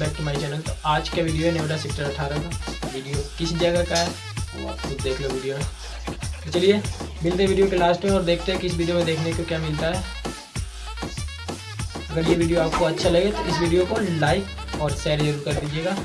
Back to my channel तो आज का वीडियो है नेवडा सेक्टर अठारह का। वीडियो किस जगह का है? वो आप खुद देख लो वीडियो तो चलिए, मिलते हैं वीडियो के लास्ट में और देखते हैं किस वीडियो में देखने को क्या मिलता है। अगर ये वीडियो आपको अच्छा लगे तो इस वीडियो को लाइक और शेयर ज़रूर कर दीजिएगा।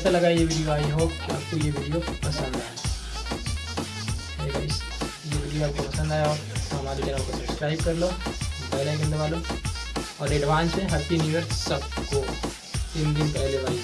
कैसा लगा ये वीडियो आई होप कि आपको ये वीडियो पसंद आया। ये वीडियो आपको पसंद आया तो हमारे चैनल को सब्सक्राइब कर लो बेल आइकन दबा लो, और एडवांस में हैप्पी न्यू ईयर सबको। तीन दिन पहले भाई